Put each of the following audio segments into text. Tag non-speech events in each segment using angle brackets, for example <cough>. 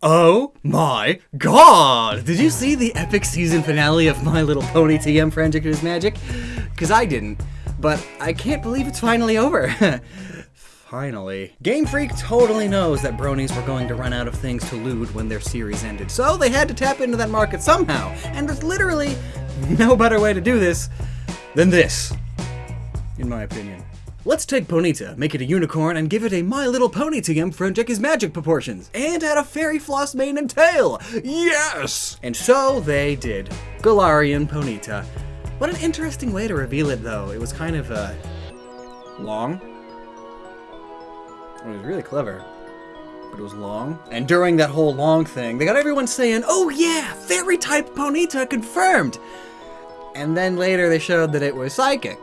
Oh my god! Did you see the epic season finale of My Little Pony TM Friendship Is Magic? Because I didn't, but I can't believe it's finally over. <laughs> finally. Game Freak totally knows that bronies were going to run out of things to loot when their series ended, so they had to tap into that market somehow, and there's literally no better way to do this than this, in my opinion. Let's take Ponyta, make it a unicorn, and give it a My Little Pony TM Friendship is magic proportions, and add a fairy floss mane and tail! Yes! And so they did. Galarian Ponyta. What an interesting way to reveal it, though. It was kind of, uh, long. It was really clever. But it was long. And during that whole long thing, they got everyone saying, oh yeah, fairy type Ponyta confirmed! And then later they showed that it was psychic.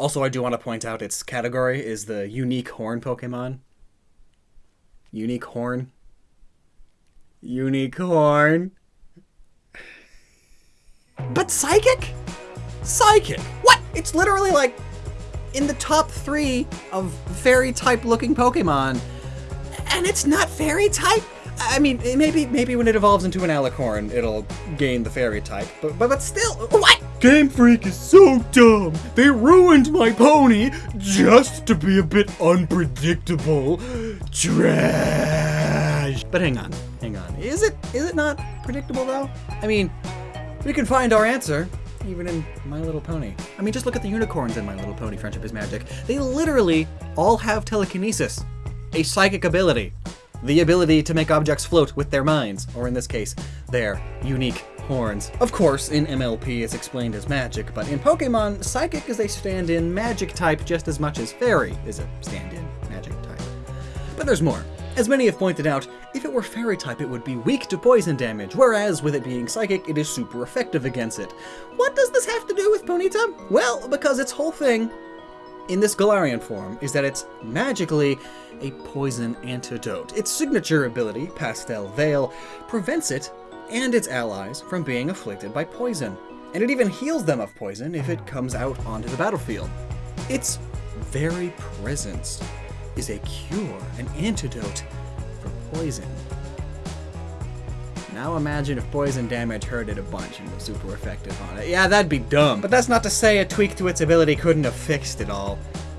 Also, I do want to point out its category is the unique horn Pokemon. Unique horn. Unique horn. But psychic? Psychic. What? It's literally like in the top three of fairy type looking Pokemon. And it's not fairy type? I mean, maybe maybe when it evolves into an Alicorn, it'll gain the fairy type. But but, but still, what? Game Freak is so dumb. They ruined my pony just to be a bit unpredictable. Trash. But hang on, hang on. Is it is it not predictable though? I mean, we can find our answer even in My Little Pony. I mean, just look at the unicorns in My Little Pony Friendship is Magic. They literally all have telekinesis, a psychic ability the ability to make objects float with their minds, or in this case, their unique horns. Of course, in MLP it's explained as magic, but in Pokemon, Psychic is a stand-in magic type just as much as Fairy is a stand-in magic type. But there's more. As many have pointed out, if it were Fairy type it would be weak to poison damage, whereas with it being Psychic it is super effective against it. What does this have to do with Ponyta? Well, because its whole thing in this Galarian form is that it's magically a poison antidote. Its signature ability, Pastel Veil, prevents it and its allies from being afflicted by poison. And it even heals them of poison if it comes out onto the battlefield. Its very presence is a cure, an antidote for poison. Now imagine if poison damage hurt it a bunch and was super effective on it. Yeah, that'd be dumb. But that's not to say a tweak to its ability couldn't have fixed it all.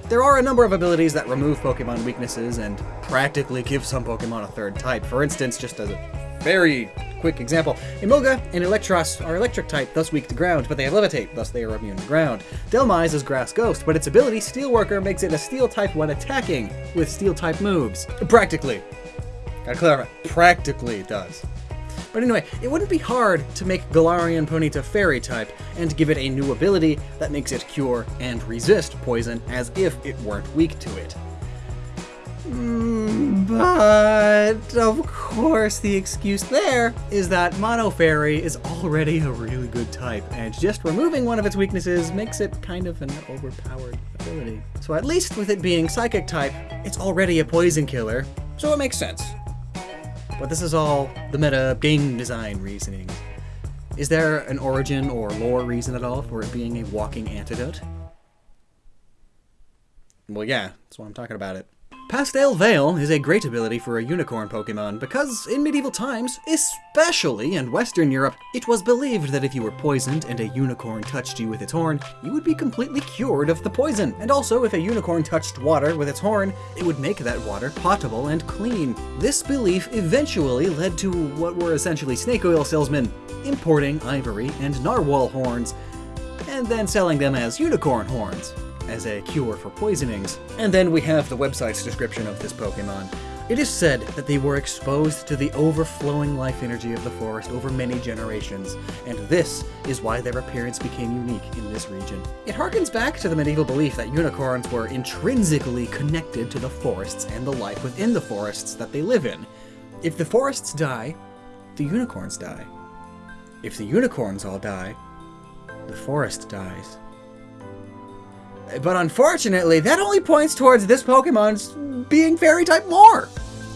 There are a number of abilities that remove Pokemon weaknesses and practically give some Pokemon a third type. For instance, just as a very quick example, Emolga and Eelektross are electric type, thus weak to ground, but they have Levitate, thus they are immune to ground. Dhelmise is Grass Ghost, but its ability, Steelworker, makes it a Steel type when attacking with Steel type moves. Practically. Gotta clarify, practically it does. But anyway, it wouldn't be hard to make Galarian Ponyta Fairy type, and give it a new ability that makes it cure and resist poison as if it weren't weak to it. Mm, but, of course, the excuse there is that Mono Fairy is already a really good type, and just removing one of its weaknesses makes it kind of an overpowered ability. So at least with it being Psychic type, it's already a poison killer, so it makes sense. But this is all the meta game design reasoning. Is there an origin or lore reason at all for it being a walking antidote? Well, yeah, that's why I'm talking about it. Pastel Veil is a great ability for a unicorn Pokemon because in medieval times, especially in Western Europe, it was believed that if you were poisoned and a unicorn touched you with its horn, you would be completely cured of the poison. And also, if a unicorn touched water with its horn, it would make that water potable and clean. This belief eventually led to what were essentially snake oil salesmen importing ivory and narwhal horns, and then selling them as unicorn horns as a cure for poisonings. And then we have the website's description of this Pokemon. It is said that they were exposed to the overflowing life energy of the forest over many generations, and this is why their appearance became unique in this region. It harkens back to the medieval belief that unicorns were intrinsically connected to the forests and the life within the forests that they live in. If the forests die, the unicorns die. If the unicorns all die, the forest dies. But unfortunately, that only points towards this Pokemon's being Fairy type more.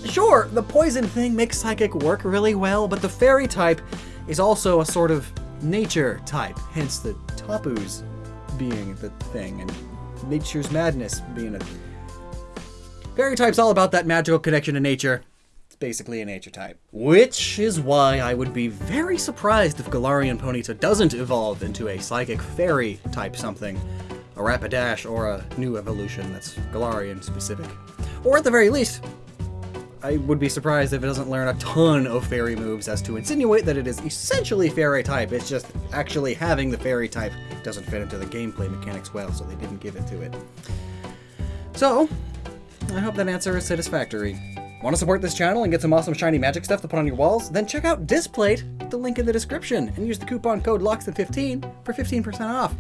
Sure, the poison thing makes Psychic work really well, but the Fairy type is also a sort of nature type, hence the Tapus being the thing, and nature's madness being a fairy type's all about that magical connection to nature. It's basically a nature type. Which is why I would be very surprised if Galarian Ponyta doesn't evolve into a psychic fairy type something. A Rapidash or a new evolution that's Galarian specific. Or at the very least, I would be surprised if it doesn't learn a ton of fairy moves as to insinuate that it is essentially fairy type. It's just actually having the fairy type doesn't fit into the gameplay mechanics well, so they didn't give it to it. So, I hope that answer is satisfactory. Want to support this channel and get some awesome shiny magic stuff to put on your walls? Then check out Displate, the link in the description, and use the coupon code LOCKSTIN15 for 15% off.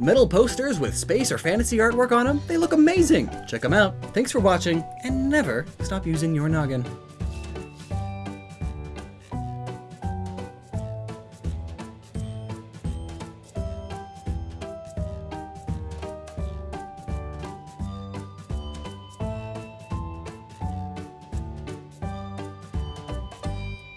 Metal posters with space or fantasy artwork on them, they look amazing! Check them out. Thanks for watching, and never stop using your noggin.